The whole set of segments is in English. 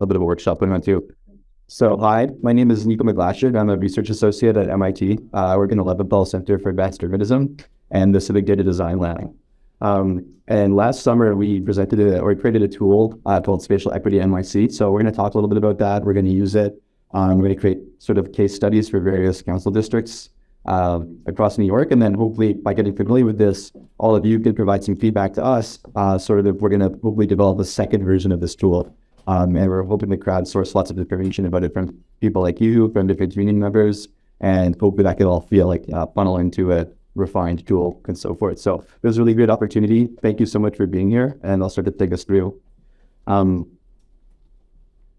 a bit of a workshop going on too. So hi, my name is Nico McGlasher. I'm a research associate at MIT. Uh, I work in the Leventhal Center for Advanced Urbanism and the Civic Data Design Lab. Um, and last summer we presented a, or created a tool uh, called Spatial Equity NYC. So we're going to talk a little bit about that. We're going to use it. Um, we're going to create sort of case studies for various council districts uh, across New York. And then hopefully by getting familiar with this, all of you can provide some feedback to us. Uh, sort of, we're going to hopefully develop a second version of this tool. Um, and we're hoping to crowdsource lots of information about it from people like you, from different union members, and hopefully that can all feel like uh, funnel into a refined tool and so forth. So it was a really great opportunity. Thank you so much for being here, and I'll start to take us through. Um,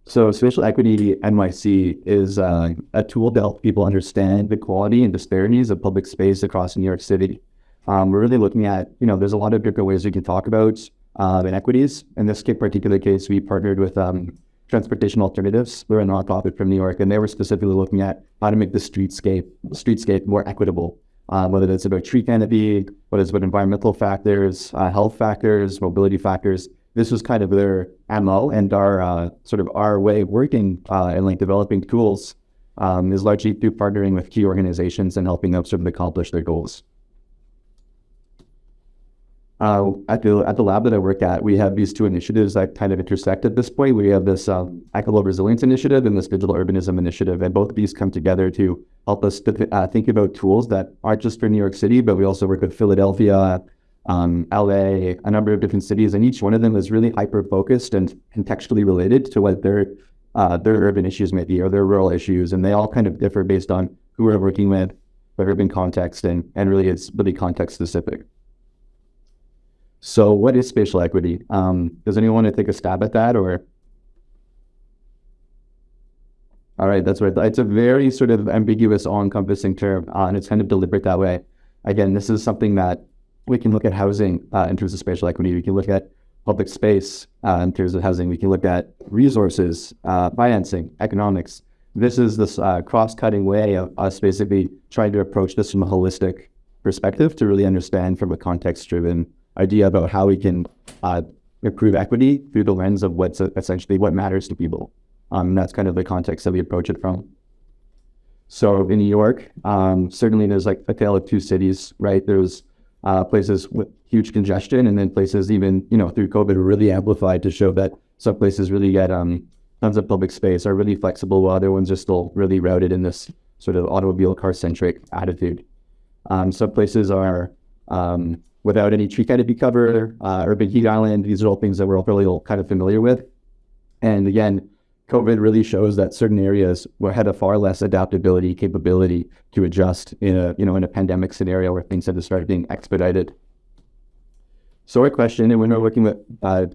so Spatial Equity NYC is uh, a tool to help people understand the quality and disparities of public space across New York City. Um, we're really looking at, you know, there's a lot of different ways we can talk about uh, inequities. In this particular case, we partnered with um, Transportation Alternatives. We're a nonprofit from New York, and they were specifically looking at how to make the streetscape streetscape more equitable. Uh, whether it's about tree canopy, whether it's about environmental factors, uh, health factors, mobility factors, this was kind of their MO and our uh, sort of our way of working uh, and like developing tools um, is largely through partnering with key organizations and helping them sort of accomplish their goals. Uh, at the at the lab that I work at, we have these two initiatives that kind of intersect at this point. We have this um, Resilience Initiative and this Digital Urbanism Initiative, and both of these come together to help us to, uh, think about tools that aren't just for New York City, but we also work with Philadelphia, um, LA, a number of different cities, and each one of them is really hyper focused and contextually related to what their uh, their urban issues may be or their rural issues, and they all kind of differ based on who we're working with, what urban context, and and really it's really context specific. So, what is spatial equity? Um, does anyone want to take a stab at that, or? All right, that's right. It's a very sort of ambiguous, all-encompassing term, uh, and it's kind of deliberate that way. Again, this is something that we can look at housing uh, in terms of spatial equity. We can look at public space uh, in terms of housing. We can look at resources, uh, financing, economics. This is this uh, cross-cutting way of us basically trying to approach this from a holistic perspective to really understand from a context-driven idea about how we can uh, improve equity through the lens of what's essentially what matters to people. Um, that's kind of the context that we approach it from. So in New York, um, certainly there's like a tale of two cities, right? There's uh, places with huge congestion, and then places even you know through COVID really amplified to show that some places really get um, tons of public space, are really flexible, while other ones are still really routed in this sort of automobile car centric attitude. Um, some places are um, without any tree canopy cover, uh, urban heat island. These are all things that we're all really all kind of familiar with. And again, COVID really shows that certain areas had a far less adaptability capability to adjust in a you know in a pandemic scenario where things had to start being expedited. So our question, and when we're working with uh,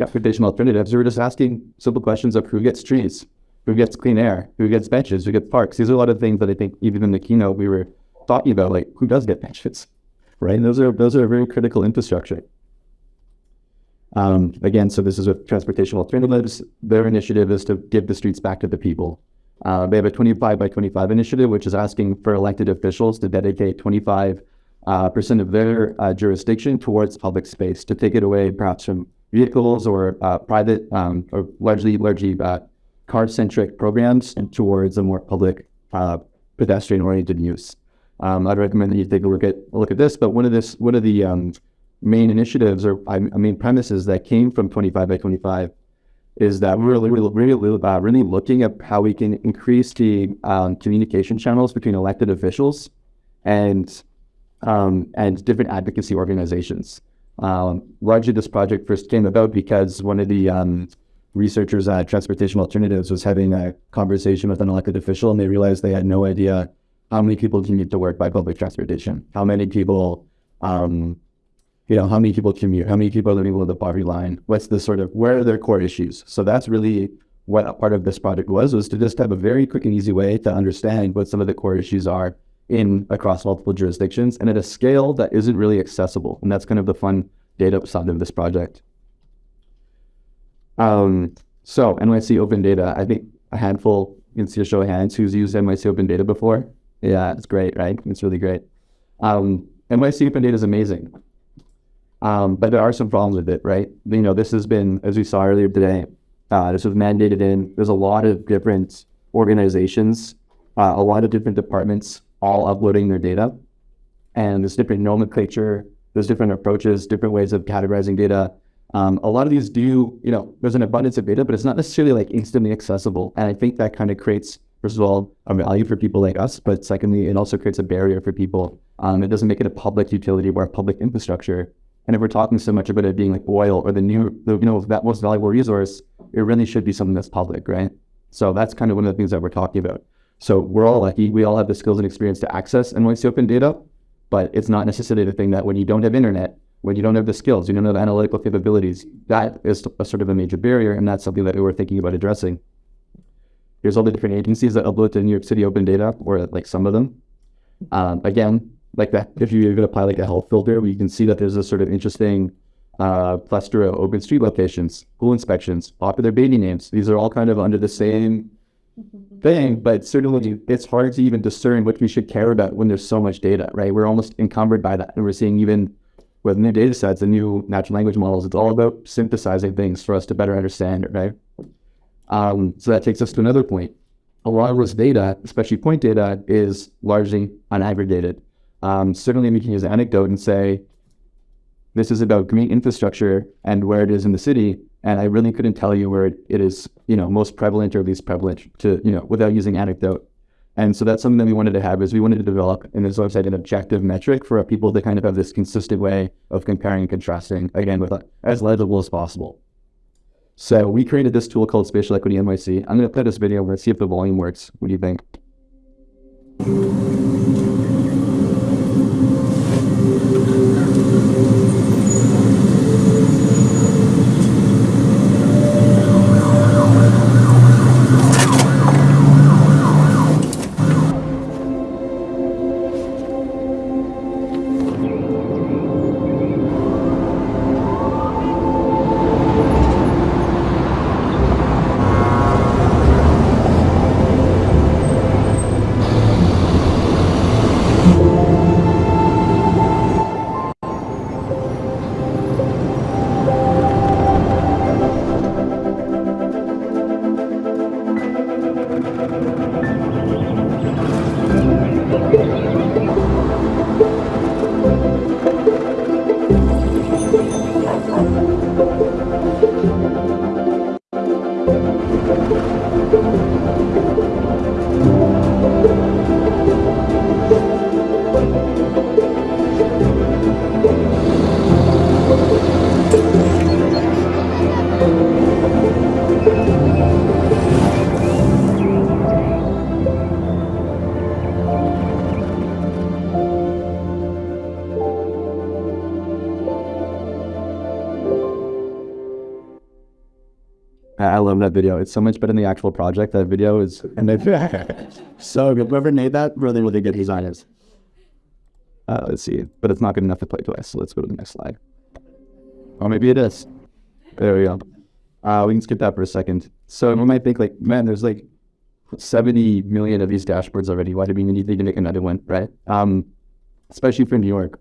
alternatives, we were just asking simple questions of who gets trees, who gets clean air, who gets benches, who gets parks. These are a lot of things that I think even in the keynote we were talking about, like who does get benches, right? And those are those are very critical infrastructure. Um, again, so this is with Transportation Alternatives. Their initiative is to give the streets back to the people. Uh, they have a 25 by 25 initiative, which is asking for elected officials to dedicate 25 uh, percent of their uh, jurisdiction towards public space, to take it away perhaps from vehicles or uh, private um, or largely largely uh, car-centric programs and towards a more public uh, pedestrian-oriented use. Um, I'd recommend that you take a look at a look at this. But one of this one of the um, main initiatives or I premises that came from 25 by 25 is that we're really, really, uh, really looking at how we can increase the um, communication channels between elected officials and um, and different advocacy organizations. Um, largely, this project first came about because one of the um, researchers at Transportation Alternatives was having a conversation with an elected official, and they realized they had no idea how many people commute to work by public transportation, how many people um, you know, how many people commute, how many people are living below the poverty line, what's the sort of, where are their core issues? So that's really what a part of this project was, was to just have a very quick and easy way to understand what some of the core issues are in across multiple jurisdictions and at a scale that isn't really accessible. And that's kind of the fun data side of this project. Um, so NYC Open Data, I think a handful, you can see a show of hands who's used NYC Open Data before. Yeah, it's great, right? It's really great. Um, NYC Open Data is amazing. Um, but there are some problems with it, right? You know, this has been, as we saw earlier today, Uh, this was mandated in. There's a lot of different organizations, uh, a lot of different departments, all uploading their data, and there's different nomenclature. There's different approaches, different ways of categorizing data. Um, a lot of these do, you know, there's an abundance of data, but it's not necessarily like instantly accessible. And I think that kind of creates, first of all, a value for people like us, but secondly, it also creates a barrier for people. Um, it doesn't make it a public utility or a public infrastructure. And if we're talking so much about it being like oil or the new, the, you know, that most valuable resource, it really should be something that's public, right? So that's kind of one of the things that we're talking about. So we're all lucky. We all have the skills and experience to access NYC Open data, but it's not necessarily the thing that when you don't have internet, when you don't have the skills, you don't have analytical capabilities, that is a sort of a major barrier. And that's something that we were thinking about addressing. There's all the different agencies that upload to New York City Open Data, or like some of them. Um, again, like that, if you even apply like a health filter, we can see that there's a sort of interesting uh, plethora of open street locations, pool inspections, popular baby names. These are all kind of under the same thing, but certainly it's hard to even discern what we should care about when there's so much data, right? We're almost encumbered by that. And we're seeing even with new data sets and new natural language models, it's all about synthesizing things for us to better understand right? Um, so that takes us to another point. A lot of this data, especially point data, is largely unaggregated. Um, certainly we can use an anecdote and say, this is about green infrastructure and where it is in the city. And I really couldn't tell you where it, it is, you know, most prevalent or least prevalent to, you know, without using anecdote. And so that's something that we wanted to have is we wanted to develop in this website an objective metric for people to kind of have this consistent way of comparing and contrasting again with as legible as possible. So we created this tool called Spatial Equity NYC. I'm going to play this video and see if the volume works. What do you think? Love that video. It's so much better than the actual project. That video is and it's so good. Whoever made that really, really good designers. Uh, let's see, but it's not good enough to play twice. So let's go to the next slide. Or maybe it is. There we go. Uh, we can skip that for a second. So we might think like, man, there's like 70 million of these dashboards already. Why do we need to make another one, right? Um, especially for New York.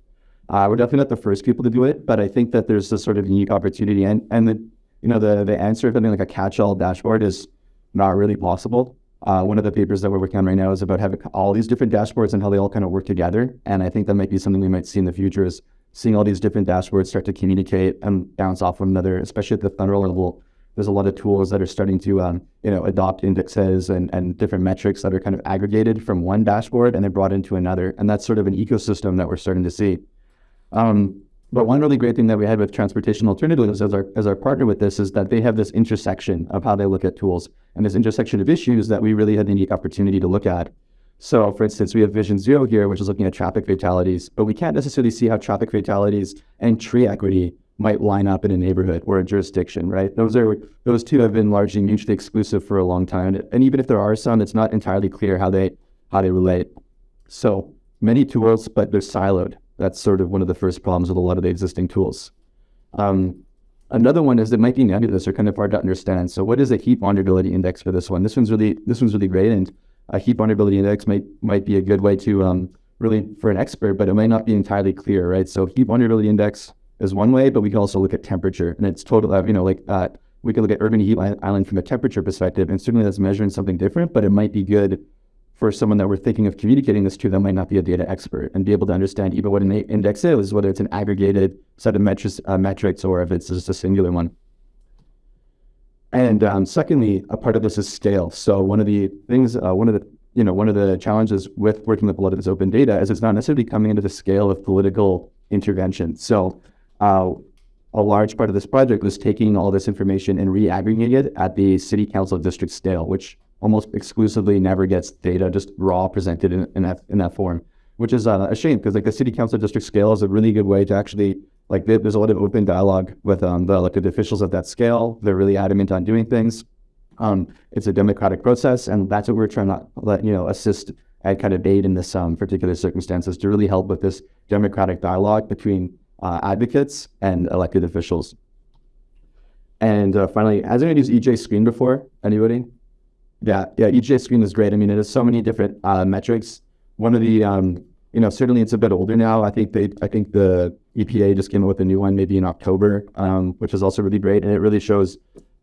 Uh, we're definitely not the first people to do it, but I think that there's a sort of unique opportunity and, and the you know, the, the answer of something like a catch-all dashboard is not really possible. Uh, one of the papers that we're working on right now is about having all these different dashboards and how they all kind of work together. And I think that might be something we might see in the future is seeing all these different dashboards start to communicate and bounce off one another, especially at the federal level. There's a lot of tools that are starting to, um, you know, adopt indexes and, and different metrics that are kind of aggregated from one dashboard and they're brought into another. And that's sort of an ecosystem that we're starting to see. Um, but one really great thing that we had with Transportation Alternatives as our, as our partner with this is that they have this intersection of how they look at tools and this intersection of issues that we really had the unique opportunity to look at. So for instance, we have Vision Zero here, which is looking at traffic fatalities, but we can't necessarily see how traffic fatalities and tree equity might line up in a neighborhood or a jurisdiction, right? Those are those two have been largely mutually exclusive for a long time. And even if there are some, it's not entirely clear how they how they relate. So many tools, but they're siloed. That's sort of one of the first problems with a lot of the existing tools. Um, another one is it might be nebulous or kind of hard to understand. So what is a heat vulnerability index for this one? This one's really this one's really great, and a heat vulnerability index might might be a good way to um, really for an expert, but it might not be entirely clear, right? So heat vulnerability index is one way, but we can also look at temperature, and it's total, uh, you know, like uh, we could look at urban heat island from a temperature perspective, and certainly that's measuring something different, but it might be good for someone that we're thinking of communicating this to that might not be a data expert and be able to understand even what an index is, whether it's an aggregated set of metrics, uh, metrics or if it's just a singular one. And um, secondly, a part of this is scale. So one of the things, uh, one of the you know, one of the challenges with working with a lot of this open data is it's not necessarily coming into the scale of political intervention. So uh, a large part of this project was taking all this information and re-aggregating it at the city council district scale, which almost exclusively never gets data just raw presented in, in that in that form, which is uh, a shame because like the city council district scale is a really good way to actually like there's a lot of open dialogue with um, the elected officials at that scale. They're really adamant on doing things. Um, it's a democratic process, and that's what we're trying to let you know assist and kind of aid in this um, particular circumstances to really help with this democratic dialogue between uh, advocates and elected officials. And uh, finally, has anyone used EJ Screen before? Anybody? Yeah, yeah, EJ Screen is great. I mean, it has so many different uh, metrics. One of the, um, you know, certainly it's a bit older now. I think they, I think the EPA just came up with a new one maybe in October, um, which is also really great, and it really shows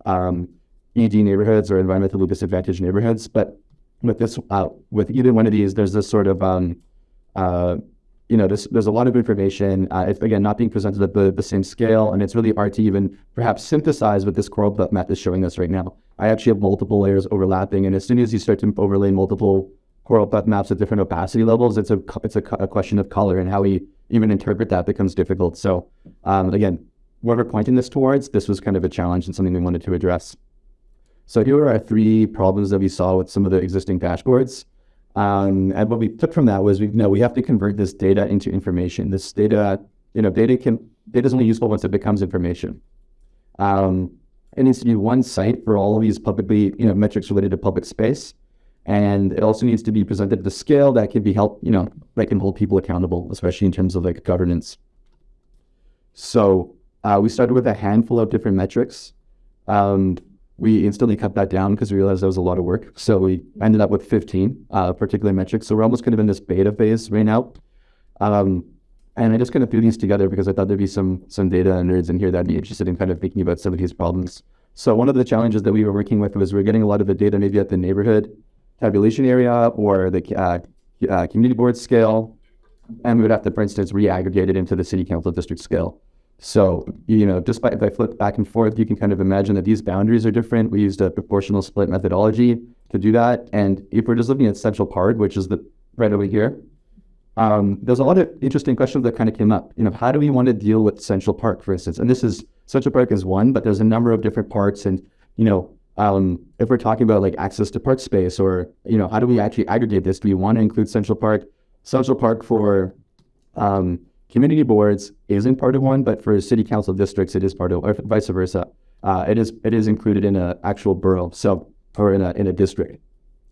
um, ED neighborhoods or environmentally disadvantaged neighborhoods. But with this, uh, with either one of these, there's this sort of, um, uh, you know, there's, there's a lot of information. Uh, it's again not being presented at the, the same scale, and it's really hard to even perhaps synthesize what this coral map is showing us right now. I actually have multiple layers overlapping, and as soon as you start to overlay multiple choropleth maps at different opacity levels, it's a it's a, a, question of color and how we even interpret that becomes difficult. So um, again, what we're pointing this towards, this was kind of a challenge and something we wanted to address. So here are our three problems that we saw with some of the existing dashboards. Um, and what we took from that was we know we have to convert this data into information. This data, you know, data can data is only useful once it becomes information. Um, it needs to be one site for all of these publicly, you know, metrics related to public space. And it also needs to be presented at the scale that can be helped, you know, that can hold people accountable, especially in terms of like governance. So uh, we started with a handful of different metrics. Um, we instantly cut that down because we realized that was a lot of work. So we ended up with 15 uh, particular metrics. So we're almost kind of in this beta phase right now. Um, and I just kind of threw these together because I thought there'd be some some data nerds in here that'd be interested in kind of thinking about some of these problems. So one of the challenges that we were working with was we are getting a lot of the data maybe at the neighborhood tabulation area or the uh, uh, community board scale, and we would have to, for instance, re-aggregate it into the city council district scale. So, you know, just by, if I flip back and forth, you can kind of imagine that these boundaries are different. We used a proportional split methodology to do that. And if we're just looking at Central Park, which is the right over here, um, there's a lot of interesting questions that kind of came up. You know, how do we want to deal with Central Park, for instance? And this is Central Park is one, but there's a number of different parts. And you know, um, if we're talking about like access to park space, or you know, how do we actually aggregate this? Do we want to include Central Park? Central Park for um, community boards isn't part of one, but for city council districts, it is part of, or vice versa. Uh, it is it is included in an actual borough, so or in a in a district.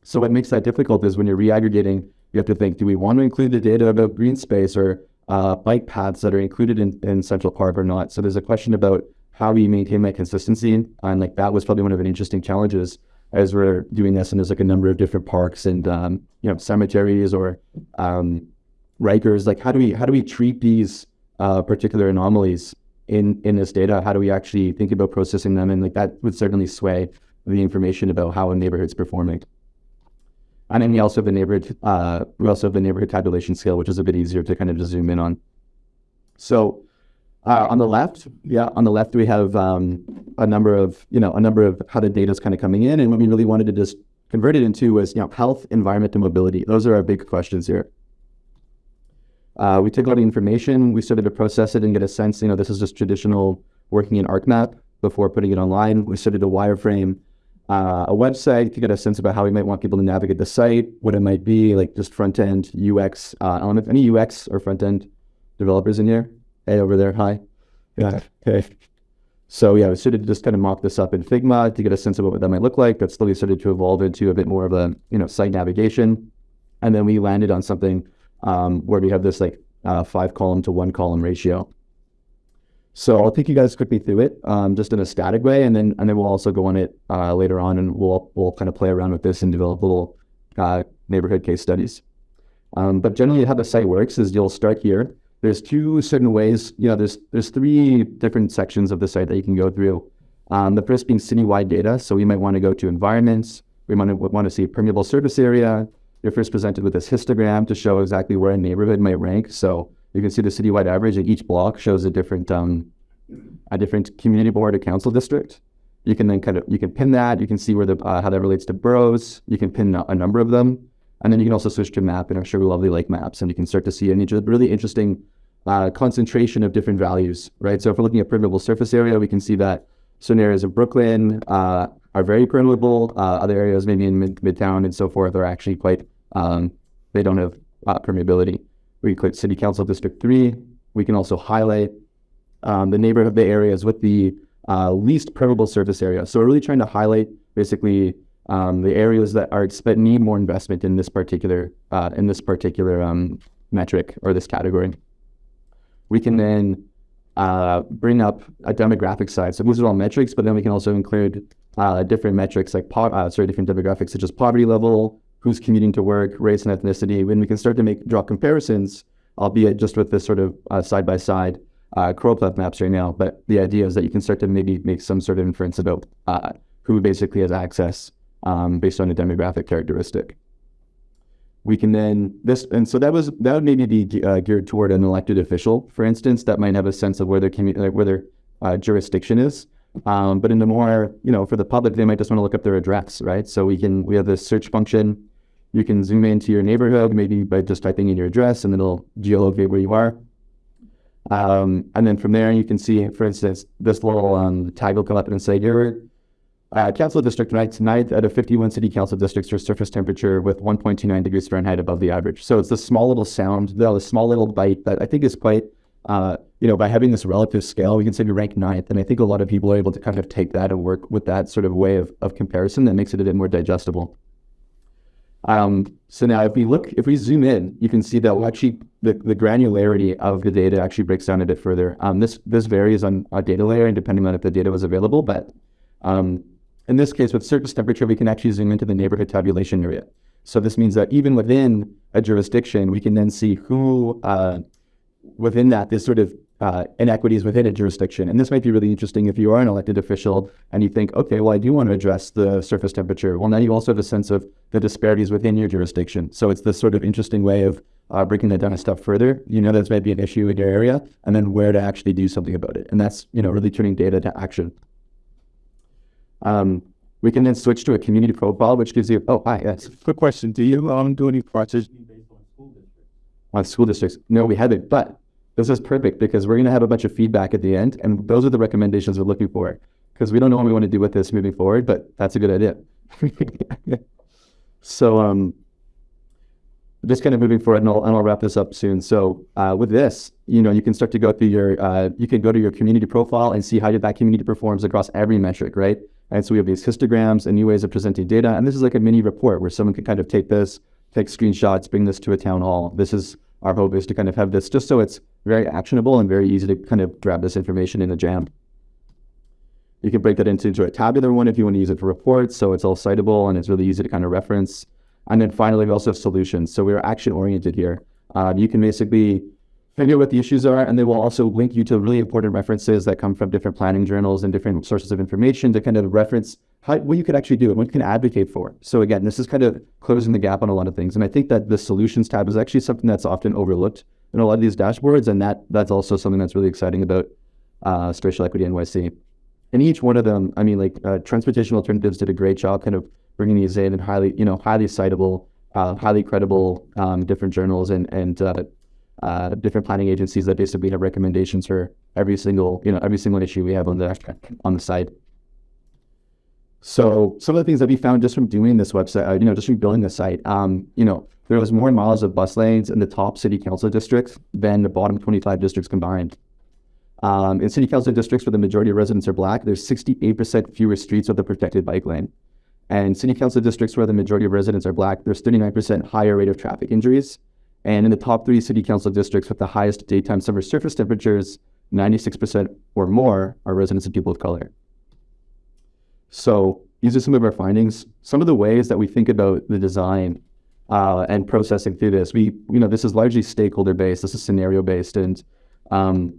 So what makes that difficult is when you're re-aggregating you have to think, do we want to include the data about green space or uh, bike paths that are included in, in Central Park or not? So there's a question about how we maintain that consistency. And like that was probably one of the interesting challenges as we're doing this. And there's like a number of different parks and, um, you know, cemeteries or um, Rikers. Like how do we, how do we treat these uh, particular anomalies in, in this data? How do we actually think about processing them? And like that would certainly sway the information about how a neighborhood's performing. And then we also have the neighborhood, uh, we also have the neighborhood tabulation scale, which is a bit easier to kind of just zoom in on. So uh, on the left, yeah, on the left we have um, a number of, you know, a number of how the data is kind of coming in, and what we really wanted to just convert it into was, you know, health, environment, and mobility. Those are our big questions here. Uh, we took all the information, we started to process it and get a sense, you know, this is just traditional working in ArcMap before putting it online. We started to wireframe uh, a website to get a sense about how we might want people to navigate the site, what it might be, like just front end UX uh, element. Any UX or front end developers in here? Hey, over there. Hi. Yeah. Okay. So yeah, we started to just kind of mock this up in Figma to get a sense of what that might look like. That slowly started to evolve into a bit more of a you know site navigation, and then we landed on something um, where we have this like uh, five column to one column ratio. So I'll take you guys quickly through it, um, just in a static way, and then and then we'll also go on it uh, later on, and we'll we'll kind of play around with this and develop little uh, neighborhood case studies. Um, but generally, how the site works is you'll start here. There's two certain ways. You know, there's there's three different sections of the site that you can go through. Um, the first being citywide data. So we might want to go to environments. We might want to see permeable surface area. You're first presented with this histogram to show exactly where a neighborhood might rank. So you can see the citywide average, and each block shows a different um, a different community board or council district. You can then kind of you can pin that. You can see where the uh, how that relates to boroughs. You can pin a number of them, and then you can also switch to map and our Sugar Lovely Lake maps, and you can start to see a really interesting uh, concentration of different values, right? So if we're looking at permeable surface area, we can see that certain areas of Brooklyn uh, are very permeable. Uh, other areas, maybe in mid- Midtown and so forth, are actually quite um, they don't have uh, permeability. We click City Council District Three. We can also highlight um, the neighborhood, the areas with the uh, least permeable surface area. So we're really trying to highlight basically um, the areas that are that need more investment in this particular uh, in this particular um, metric or this category. We can then uh, bring up a demographic side. So these are all metrics, but then we can also include uh, different metrics like po- uh, sorry, different demographics such as poverty level, who's commuting to work, race and ethnicity. When we can start to make draw comparisons, albeit just with this sort of side by side uh, choropleth maps right now, but the idea is that you can start to maybe make some sort of inference about uh, who basically has access um, based on a demographic characteristic. We can then this, and so that was that would maybe be uh, geared toward an elected official, for instance, that might have a sense of where their community, where their uh, jurisdiction is. Um, but in the more, you know, for the public, they might just want to look up their address, right? So we can we have this search function. You can zoom into your neighborhood, maybe by just typing in your address, and it'll geolocate where you are. Um, and then from there, you can see, for instance, this little um, tag will come up and say, your uh, council district tonight, tonight out of 51 city council districts for surface temperature with 1.29 degrees Fahrenheit above the average. So it's this small little sound, the small little bite that I think is quite, uh, you know, by having this relative scale, we can say we rank ninth. And I think a lot of people are able to kind of take that and work with that sort of way of, of comparison that makes it a bit more digestible. Um, so now if we look, if we zoom in, you can see that we'll actually, the, the granularity of the data actually breaks down a bit further. Um, this, this varies on a data layer and depending on if the data was available, but um, in this case with surface temperature, we can actually zoom into the neighborhood tabulation area. So this means that even within a jurisdiction, we can then see who uh, within that, this sort of uh, inequities within a jurisdiction. And this might be really interesting if you are an elected official and you think, okay, well, I do want to address the surface temperature. Well, now you also have a sense of the disparities within your jurisdiction. So it's this sort of interesting way of uh, breaking that down a step further. You know, there's maybe an issue in your area, and then where to actually do something about it. And that's, you know, really turning data to action. Um, we can then switch to a community profile, which gives you, oh, hi, yes. Quick question. Do you um, do any projects based on school districts? On school districts? No, we haven't, but this is perfect because we're going to have a bunch of feedback at the end, and those are the recommendations we're looking for. Because we don't know what we want to do with this moving forward, but that's a good idea. so, um, just kind of moving forward, and I'll, and I'll wrap this up soon. So, uh, with this, you know, you can start to go through your, uh, you can go to your community profile and see how that community performs across every metric, right? And so we have these histograms and new ways of presenting data, and this is like a mini report where someone can kind of take this, take screenshots, bring this to a town hall. This is our hope is to kind of have this just so it's very actionable and very easy to kind of grab this information in a jam. You can break that into a tabular one if you want to use it for reports, so it's all citable and it's really easy to kind of reference. And then finally, we also have solutions. So we're action oriented here. Um, you can basically figure out what the issues are, and they will also link you to really important references that come from different planning journals and different sources of information to kind of reference how, what you could actually do and what you can advocate for. So again, this is kind of closing the gap on a lot of things. And I think that the solutions tab is actually something that's often overlooked in a lot of these dashboards. And that that's also something that's really exciting about uh, Spatial Equity NYC. And each one of them, I mean, like uh, Transportation Alternatives did a great job kind of bringing these in and highly, you know, highly citable, uh, highly credible um, different journals and, and uh, uh, different planning agencies that basically have recommendations for every single, you know, every single issue we have on the on the site. So some of the things that we found just from doing this website, uh, you know, just from building the site, um, you know, there was more miles of bus lanes in the top city council districts than the bottom 25 districts combined. Um, in city council districts where the majority of residents are black, there's 68% fewer streets with a protected bike lane. And city council districts where the majority of residents are black, there's 39% higher rate of traffic injuries. And in the top three city council districts with the highest daytime summer surface temperatures, 96% or more are residents of people of color. So these are some of our findings. Some of the ways that we think about the design uh, and processing through this. We, you know, this is largely stakeholder based. This is scenario based, and um,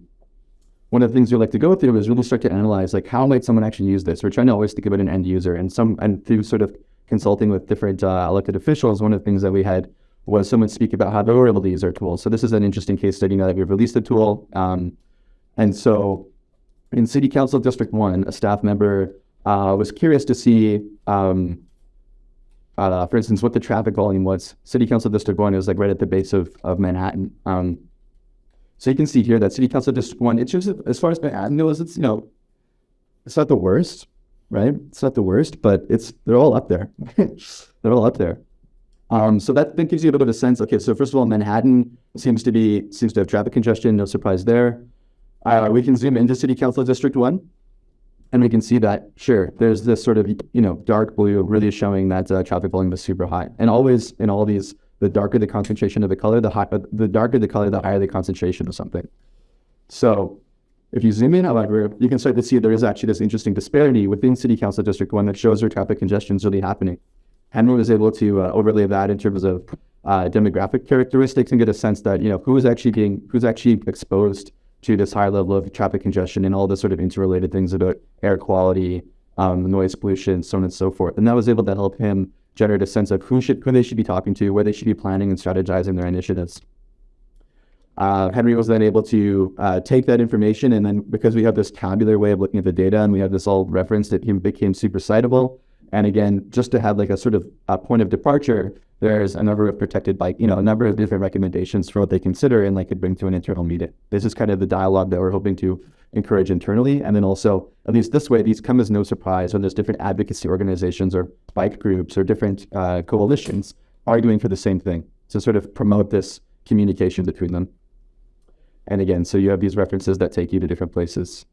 one of the things we like to go through is really start to analyze like how might someone actually use this. We're trying to always think about an end user, and some and through sort of consulting with different uh, elected officials, one of the things that we had was someone speak about how they were able to use our tool. So this is an interesting case study now that we've released the tool. Um, and so in City Council District 1, a staff member uh, was curious to see, um, uh, for instance, what the traffic volume was. City Council District 1 is like right at the base of, of Manhattan. Um, so you can see here that City Council District 1, it's just, as far as goes, it's, you know, it's not the worst, right? It's not the worst, but it's, they're all up there. they're all up there. Um, so that, that gives you a little bit of sense. Okay, so first of all, Manhattan seems to be seems to have traffic congestion. No surprise there. Uh, we can zoom into City Council District One, and we can see that sure, there's this sort of you know dark blue really showing that uh, traffic volume is super high. And always in all these, the darker the concentration of the color, the high, the darker the color, the higher the concentration of something. So if you zoom in, however, you can start to see there is actually this interesting disparity within City Council District 1 that shows where traffic congestion is really happening. Henry was able to uh, overlay that in terms of uh, demographic characteristics and get a sense that you know who is actually being who's actually exposed to this high level of traffic congestion and all the sort of interrelated things about air quality, um, noise pollution, so on and so forth. And that was able to help him generate a sense of who should who they should be talking to, where they should be planning and strategizing their initiatives. Uh, Henry was then able to uh, take that information and then because we have this tabular way of looking at the data and we have this all referenced, it became super citable. And again, just to have like a sort of a point of departure, there's a number of protected by, you know, a number of different recommendations for what they consider and like could bring to an internal meeting. This is kind of the dialogue that we're hoping to encourage internally. And then also, at least this way, these come as no surprise when there's different advocacy organizations or bike groups or different uh, coalitions arguing for the same thing to sort of promote this communication between them. And again, so you have these references that take you to different places.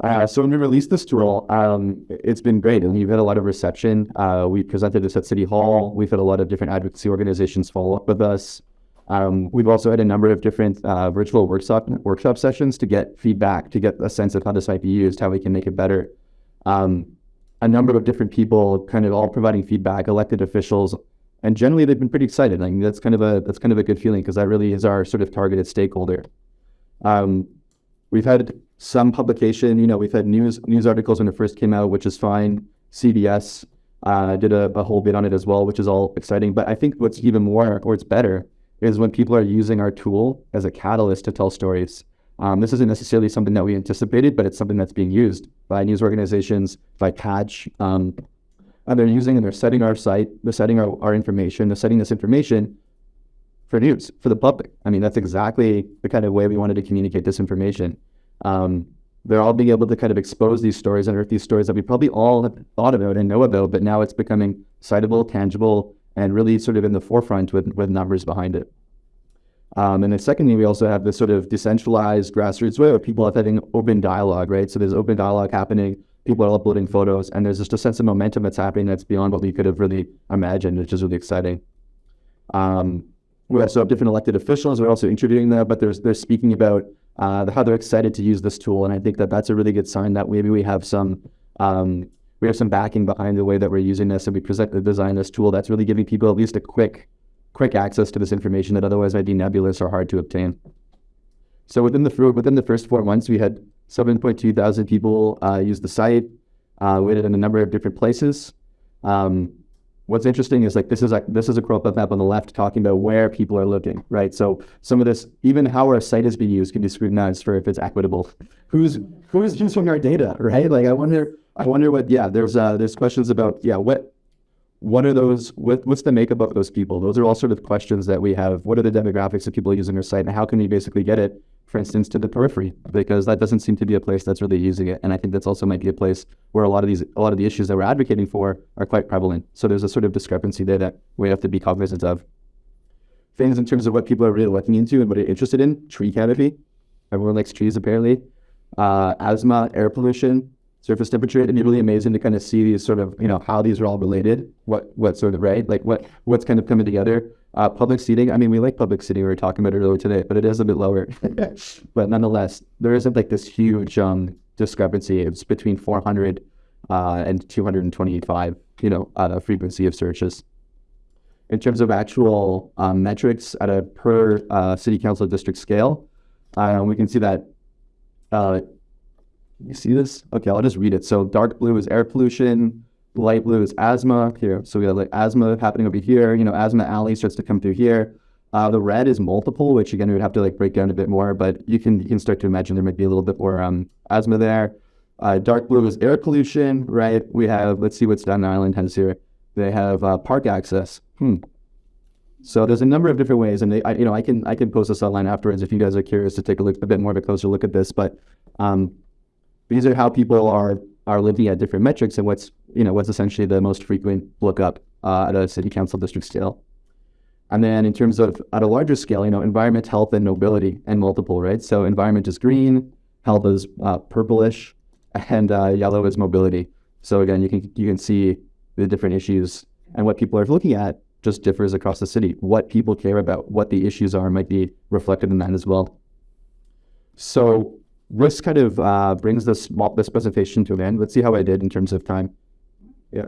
Uh, so when we released this tool, um, it's been great, and we've had a lot of reception. Uh, we presented this at City Hall. We've had a lot of different advocacy organizations follow up with us. Um, we've also had a number of different uh, virtual workshop workshop sessions to get feedback, to get a sense of how this might be used, how we can make it better. Um, a number of different people, kind of all providing feedback, elected officials, and generally they've been pretty excited. I mean, that's kind of a that's kind of a good feeling because that really is our sort of targeted stakeholder. Um, we've had some publication. You know, we've had news news articles when it first came out, which is fine. CBS uh, did a, a, whole bit on it as well, which is all exciting. But I think what's even more, or it's better, is when people are using our tool as a catalyst to tell stories. Um, this isn't necessarily something that we anticipated, but it's something that's being used by news organizations, by Patch, um, and they're using and they're setting our site, they're setting our, our information, they're setting this information for news, for the public. I mean, that's exactly the kind of way we wanted to communicate this information. Um, they're all being able to kind of expose these stories, unearth these stories that we probably all have thought about and know about, but now it's becoming citable, tangible, and really sort of in the forefront with, with numbers behind it. Um, and then secondly, we also have this sort of decentralized grassroots way of people are having open dialogue, right? So there's open dialogue happening, people are uploading photos, and there's just a sense of momentum that's happening that's beyond what we could have really imagined, which is really exciting. Um, we also have different elected officials. We're also interviewing them, but they're, they're speaking about uh, how they're excited to use this tool. And I think that that's a really good sign that maybe we have some um, we have some backing behind the way that we're using this, and we present the design this tool that's really giving people at least a quick quick access to this information that otherwise might be nebulous or hard to obtain. So within the within the first four months, we had 7.2 thousand people uh, use the site. Uh, we did it in a number of different places. Um, what's interesting is like this is like this is a crop map on the left talking about where people are looking, right? So some of this, even how our site is being used, can be scrutinized for if it's equitable. Who's who's using our data, right? Like I wonder, I wonder what. Yeah, there's uh, there's questions about yeah what what are those what, what's the makeup of those people those are all sort of questions that we have what are the demographics of people using our site and how can we basically get it for instance to the periphery because that doesn't seem to be a place that's really using it and i think that's also might be a place where a lot of these a lot of the issues that we're advocating for are quite prevalent so there's a sort of discrepancy there that we have to be cognizant of things in terms of what people are really looking into and what they're interested in tree canopy everyone likes trees apparently uh, asthma air pollution surface temperature. It'd be really amazing to kind of see these sort of, you know, how these are all related. What what sort of right, like what what's kind of coming together. Uh, public seating. I mean, we like public seating. We were talking about it earlier today, but it is a bit lower. but nonetheless, there isn't like this huge um, discrepancy. It's between 400 uh, and 225. You know, uh, frequency of searches. In terms of actual um, metrics at a per uh, city council district scale, uh, we can see that uh, you see this? Okay, I'll just read it. So dark blue is air pollution, light blue is asthma here. So we have like asthma happening over here. You know, asthma alley starts to come through here. Uh, the red is multiple, which again we would have to like break down a bit more, but you can you can start to imagine there might be a little bit more um, asthma there. Uh, dark blue is air pollution, right? We have let's see what Staten Island has here. They have uh, park access. Hmm. So there's a number of different ways, and they, I, you know I can I can post this online afterwards if you guys are curious to take a look a bit more of a closer look at this. But um, these are how people are are looking at different metrics and what's you know what's essentially the most frequent lookup uh, at a city council district scale. And then in terms of at a larger scale, you know, environment, health, and mobility, and multiple, right? So environment is green, health is uh, purplish, and uh, yellow is mobility. So again, you can you can see the different issues and what people are looking at just differs across the city. What people care about, what the issues are, might be reflected in that as well. So this kind of uh, brings this this presentation to an end. Let's see how I did in terms of time. Yeah.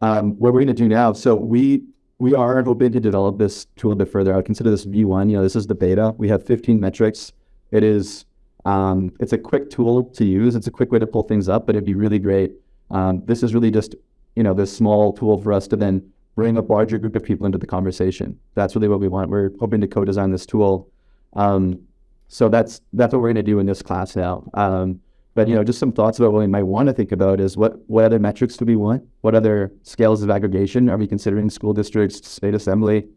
Um, what we're going to do now. So we we are hoping to develop this tool a bit further. I would consider this V1. You know, this is the beta. We have 15 metrics. It is um, it's a quick tool to use. It's a quick way to pull things up, but it'd be really great. Um, this is really just you know this small tool for us to then bring a larger group of people into the conversation. That's really what we want. We're hoping to co-design this tool. Um, so that's that's what we're going to do in this class now. Um, but you know, just some thoughts about what we might want to think about is what what other metrics do we want? What other scales of aggregation are we considering? School districts, state assembly.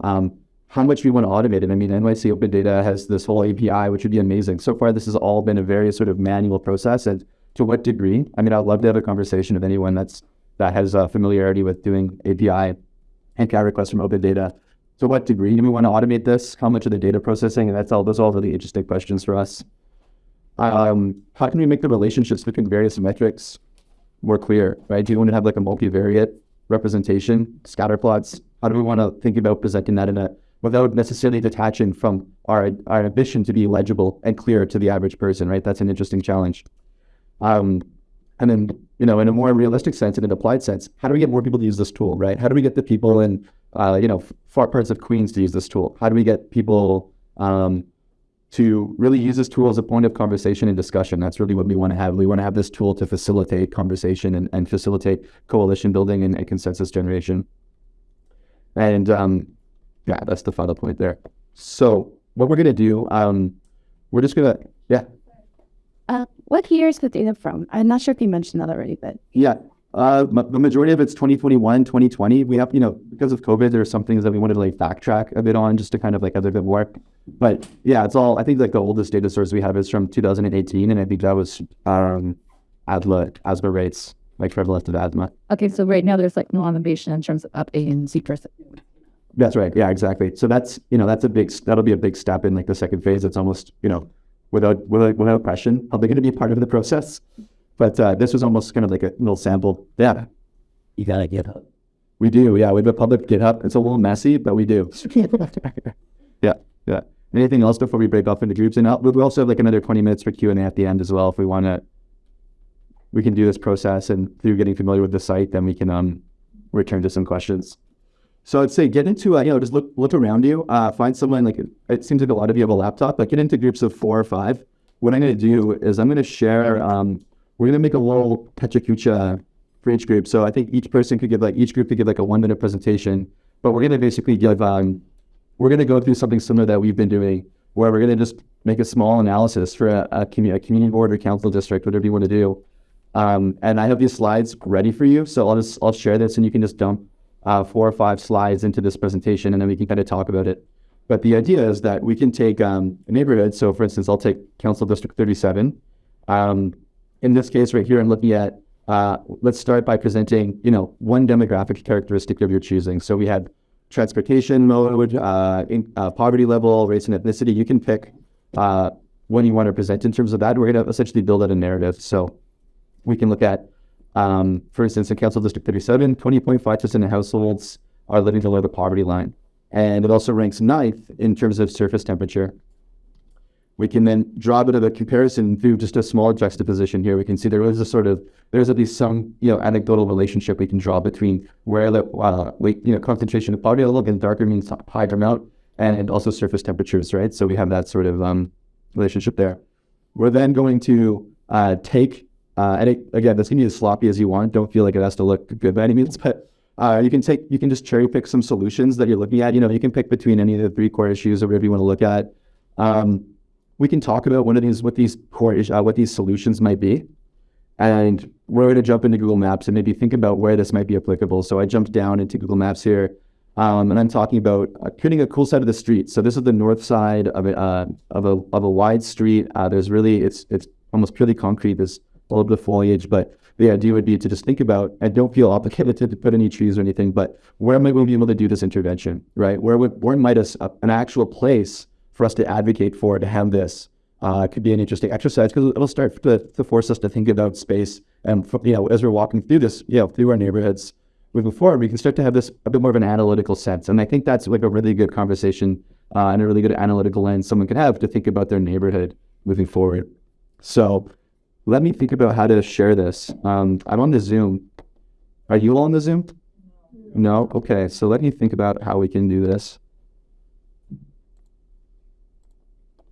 Um, how much we want to automate it. I mean, NYC Open Data has this whole API, which would be amazing. So far, this has all been a very sort of manual process. And to what degree? I mean, I'd love to have a conversation with anyone that's that has a familiarity with doing API and CAT requests from Open Data. To what degree do we want to automate this? How much of the data processing? And that's all. Those are all really interesting questions for us. Um, how can we make the relationships between various metrics more clear? Right? Do you want to have like a multivariate representation, scatter plots? How do we want to think about presenting that in a without necessarily detaching from our our ambition to be legible and clear to the average person? Right? That's an interesting challenge. Um, and then, you know, in a more realistic sense, in an applied sense, how do we get more people to use this tool, right? How do we get the people in, uh, you know, far parts of Queens to use this tool? How do we get people um, to really use this tool as a point of conversation and discussion? That's really what we want to have. We want to have this tool to facilitate conversation and, and facilitate coalition building and, and consensus generation. And um, yeah, that's the final point there. So what we're going to do, um, we're just going to, yeah. Uh, what year is the data from? I'm not sure if you mentioned that already, but Yeah. Uh, m- the majority of it's 2021, 2020. We have, you know, because of COVID, there are some things that we wanted to like backtrack a bit on just to kind of like have a bit more. But yeah, it's all, I think like the oldest data source we have is from 2018. And I think that was um, asthma, asthma rates, like prevalence of asthma. okay. So right now there's like no innovation in terms of updating Z percent. That's right. Yeah, exactly. So that's, you know, that's a big, that'll be a big step in like the second phase. It's almost, you know, without, without, without question, probably going to be a part of the process. But uh, this was almost kind of like a little sample. Yeah. You got a GitHub. We do, yeah. We have a public GitHub. It's a little messy, but we do. yeah, yeah. Anything else before we break off into groups? And uh, we also have like another 20 minutes for Q&A at the end as well if we want to. We can do this process and through getting familiar with the site, then we can um, return to some questions. So I'd say get into, uh, you know, just look look around you. Uh, find someone like, it seems like a lot of you have a laptop, but get into groups of four or five. What I'm going to do is I'm going to share, um, we're going to make a little Pechakucha for each group. So I think each person could give like each group could give like a one minute presentation, but we're gonna basically give um we're gonna go through something similar that we've been doing, where we're gonna just make a small analysis for a, a, commu- a community board or council district, whatever you want to do. Um, and I have these slides ready for you, so I'll just I'll share this, and you can just dump uh, four or five slides into this presentation, and then we can kind of talk about it. But the idea is that we can take um, a neighborhood. So, for instance, I'll take Council District 37. Um, in this case, right here, I'm looking at uh, let's start by presenting, you know, one demographic characteristic of your choosing. So we had transportation mode, uh, in, uh, poverty level, race and ethnicity. You can pick uh, you want to present in terms of that. We're going to essentially build out a narrative. So we can look at, um, for instance, in Council District 37, 20.5% of households are living below the poverty line. And it also ranks ninth in terms of surface temperature. We can then draw a bit of a comparison through just a small juxtaposition here. We can see there is a sort of there's at least some you know anecdotal relationship we can draw between where the uh, we, you know concentration of poverty level again darker means higher amount and also surface temperatures, right? So we have that sort of um, relationship there. We're then going to uh, take, uh, and it, again, this can be as sloppy as you want. Don't feel like it has to look good by any means, but uh, you can take, you can just cherry pick some solutions that you're looking at. You know, you can pick between any of the three core issues or whatever you want to look at. Um, we can talk about what is, what these core, uh, what these solutions might be, and we're going to jump into Google Maps and maybe think about where this might be applicable. So I jumped down into Google Maps here, um, and I'm talking about uh, creating a cool side of the street. So this is the north side of a uh, of a of a wide street. Uh, there's really it's it's almost purely concrete. There's a little bit of foliage, but the idea would be to just think about and don't feel obligated to put any trees or anything. But where might we be able to do this intervention? Right? Where would where might us an actual place for us to advocate for to have this? uh, could be an interesting exercise because it'll start to, to force us to think about space. And you know, as we're walking through this, you know, through our neighborhoods moving forward, we can start to have this a bit more of an analytical sense. And I think that's like a really good conversation uh, and a really good analytical lens someone can have to think about their neighborhood moving forward. So let me think about how to share this. Um, I'm on the Zoom. Are you all on the Zoom? No. Okay. So let me think about how we can do this.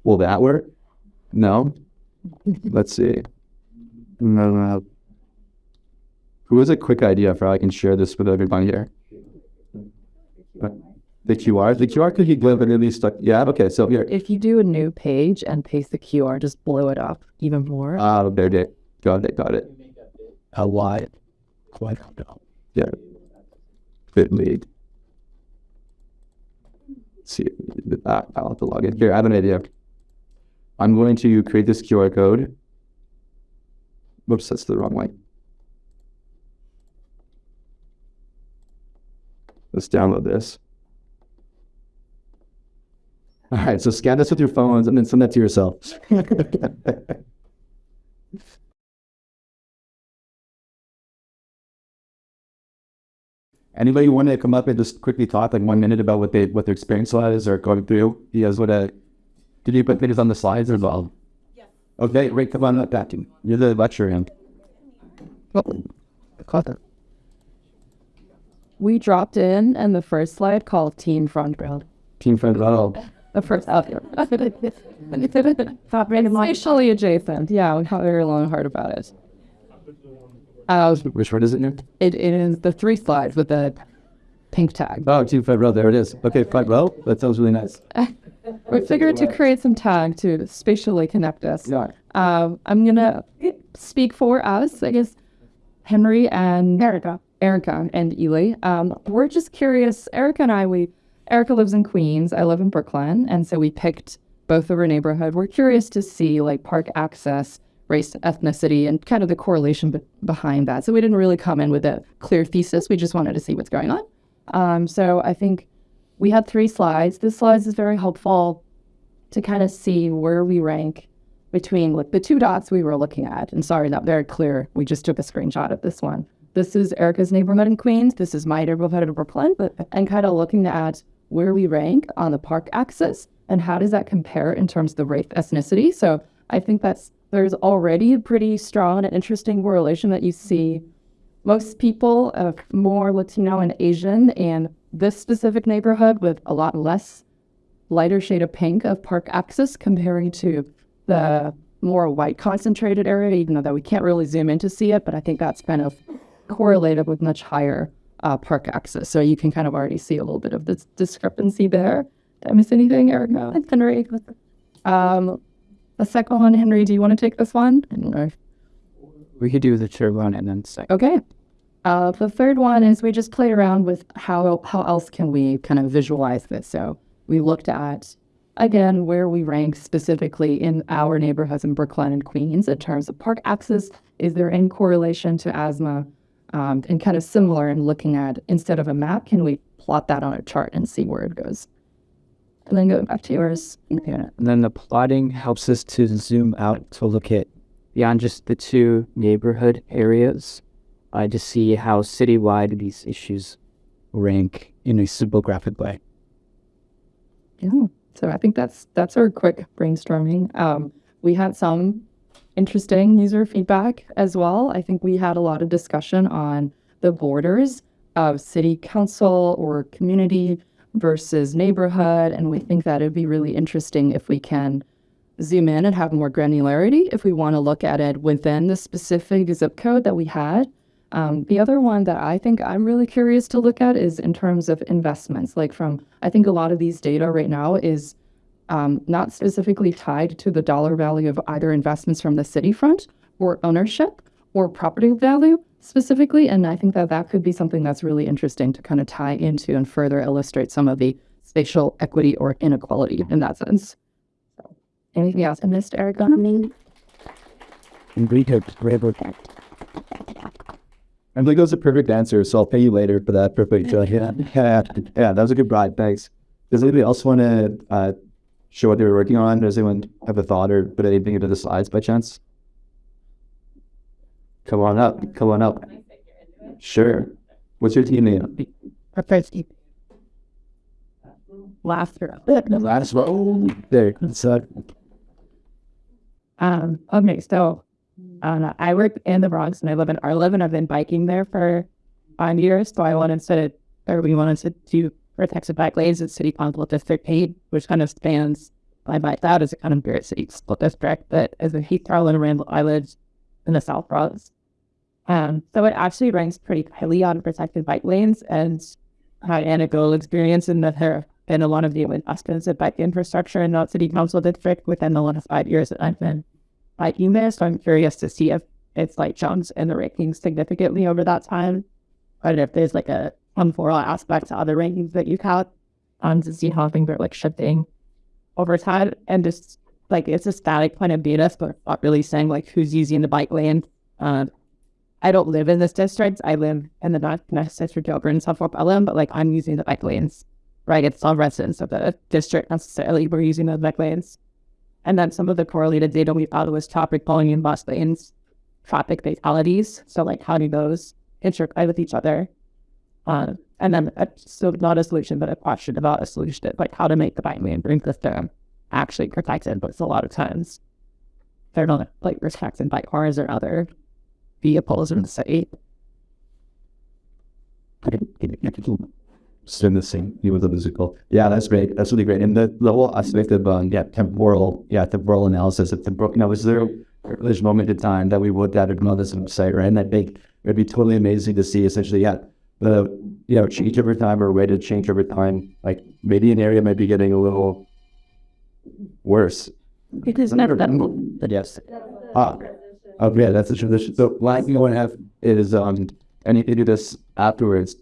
Will that work? No. Let's see. No, no. Who has a quick idea for how I can share this with everyone here? Uh, The QR? The QR could be literally stuck. Yeah, okay, so here. If you do a new page and paste the QR, just blow it up even more. Ah, there it is. Got it, got it. A why? Why don't know. Yeah. Bit lead. Let's see. Ah, I'll have to log in. Here, I have an idea. I'm going to create this QR code. Whoops, that's the wrong way. Let's download this. All right, so scan this with your phones and then send that to yourself. Anybody want to come up and just quickly talk like one minute about what they what their experience was or going through? You guys want to? Did you put videos on the slides as well? Yeah. Okay, Rick, come on up, that You're the lecturer. Oh, I caught that. We dropped in, and the first slide called Team Front Row. Team friend. Oh, The first out there. Spatially adjacent. Yeah, we thought very long and hard about it. Uh, which one is it now? it, it is the three slides with the pink tag. Oh, team front row. There it is. Okay, front row. That sounds really nice. We figured to create some tag to spatially connect us. Yeah. Um, I'm gonna speak for us, I guess. Henry and Erica, Erica and Ely. Um, we're just curious. Erica and I, we Erica lives in Queens. I live in Brooklyn, and so we picked both of our neighborhood. We're curious to see like park access, race, ethnicity, and kind of the correlation be- behind that. So we didn't really come in with a clear thesis. We just wanted to see what's going on. Um, so I think we had three slides. This slide is very helpful to kind of see where we rank between like the two dots we were looking at. And sorry, not very clear. We just took a screenshot of this one. This is Erica's neighborhood in Queens. This is my neighborhood in Brooklyn. But and kind of looking at where we rank on the park axis and how does that compare in terms of the race ethnicity. So I think that's there's already a pretty strong and interesting correlation that you see most people of more Latino and Asian and this specific neighborhood with a lot less lighter shade of pink of park access comparing to the more white concentrated area, even though that we can't really zoom in to see it, but I think that's kind of correlated with much higher uh, park access. So you can kind of already see a little bit of this discrepancy there. Did I miss anything, Erica? Henry? Um, the second one, Henry, do you want to take this one? Or- We could do the third one and then second. Okay. Uh, the third one is we just played around with how how else can we kind of visualize this. So we looked at again where we rank specifically in our neighborhoods in Brooklyn and Queens in terms of park access. Is there any correlation to asthma? Um, and kind of similar in looking at instead of a map, can we plot that on a chart and see where it goes? And then go back to yours. Okay. And then the plotting helps us to zoom out to look at beyond just the two neighborhood areas. I just see how citywide these issues rank in a simple graphic way. Yeah. So I think that's that's our quick brainstorming. Um, we had some interesting user feedback as well. I think we had a lot of discussion on the borders of city council or community versus neighborhood, and we think that it'd be really interesting if we can zoom in and have more granularity if we want to look at it within the specific zip code that we had. Um, the other one that I think I'm really curious to look at is in terms of investments. Like from, I think a lot of these data right now is um, not specifically tied to the dollar value of either investments from the city front or ownership or property value specifically. And I think that that could be something that's really interesting to kind of tie into and further illustrate some of the spatial equity or inequality in that sense. So, anything else I missed, Erica? And we could river I think that was a perfect answer, so I'll pay you later for that. Perfect. Uh, yeah, yeah, yeah, that was a good bribe. Thanks. Does anybody else want to uh, show what they were working on? Does anyone have a thought or put anything into the slides by chance? Come on up. Come on up. Sure. What's your team name? Laughter. Last one. There. So, Um, okay, so I work in the Bronx and I live in Arliv and I've been biking there for five years. So I wanted to, or we wanted to do protected bike lanes in City Council District 8, which kind of spans my bike out as a kind of Barrett City School District, but as a Heath and Randall Island in the South Bronx. Um, so it actually ranks pretty highly on protected bike lanes and had anecdotal experience in that there have been a lot of new investments in bike infrastructure in the City Council District within the last five years that I've been biking there. So I'm curious to see if it's like jumps in the rankings significantly over that time. But if there's like a temporal aspect to other rankings that you've had, um, to see how things are like shifting over time and just like it's a static kind of data, but not really saying like who's using the bike lane. Um, I don't live in this district. I live in the North North District over in Suffolk Pelham, but like I'm using the bike lanes, right? It's not residents of the district necessarily. We're using the bike lanes. And then some of the correlated data we found was traffic volume, bus lanes, traffic fatalities. So like how do those interplay with each other? Uh, and then uh, so not a solution, but a question about a solution, like how to make the bike bring system actually protected. But it's a lot of times they're not like protected by cars or other vehicles in the city. In the same with the musical. Yeah, that's great. That's really great. And the, the whole aspect of um, yeah, temporal, yeah, temporal analysis of temporal, you know, is there a privileged moment in time that we would that on this website, right? And I think it'd be totally amazing to see essentially, yeah, the you know, change over time or rate of change over time. Like maybe an area might be getting a little worse. It is never that. But yes. Ah, oh yeah, that's the tradition. So last thing I want to have is um, I need to do this afterwards.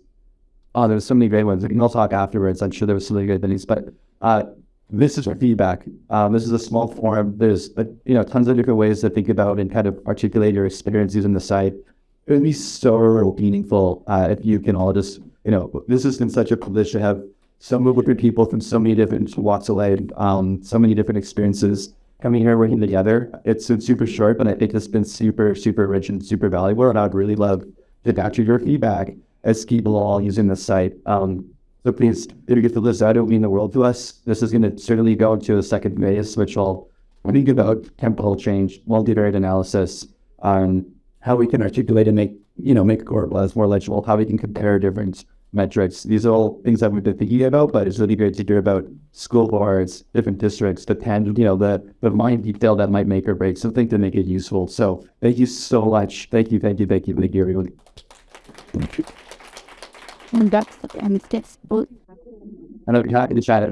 Oh, there's so many great ones. We can all talk afterwards. I'm sure there was some really good things, but uh, this is for feedback. Um, this is a small forum. There's uh, you know tons of different ways to think about and kind of articulate your experience using the site. It would be so meaningful uh, if you can all just you know this has been such a privilege to have so many different people from so many different walks of life, um, so many different experiences coming here working together. It's been super short, but I think it's been super super rich and super valuable. And I'd really love to capture your feedback people all using the site. Um, so please, if you get list out, it will mean the world to us. This is going to certainly go into a second phase, which will think about temporal change, multivariate analysis, um, how we can articulate and make, you know, make choropleths more legible, how we can compare different metrics. These are all things that we've been thinking about, but it's really great to hear about school boards, different districts, the tan, you know, the the mind detail that might make or break something to make it useful. So thank you so much. Thank you, thank you, thank you, thank you, everyone. And that's the end. That's I know you're happy to chat it.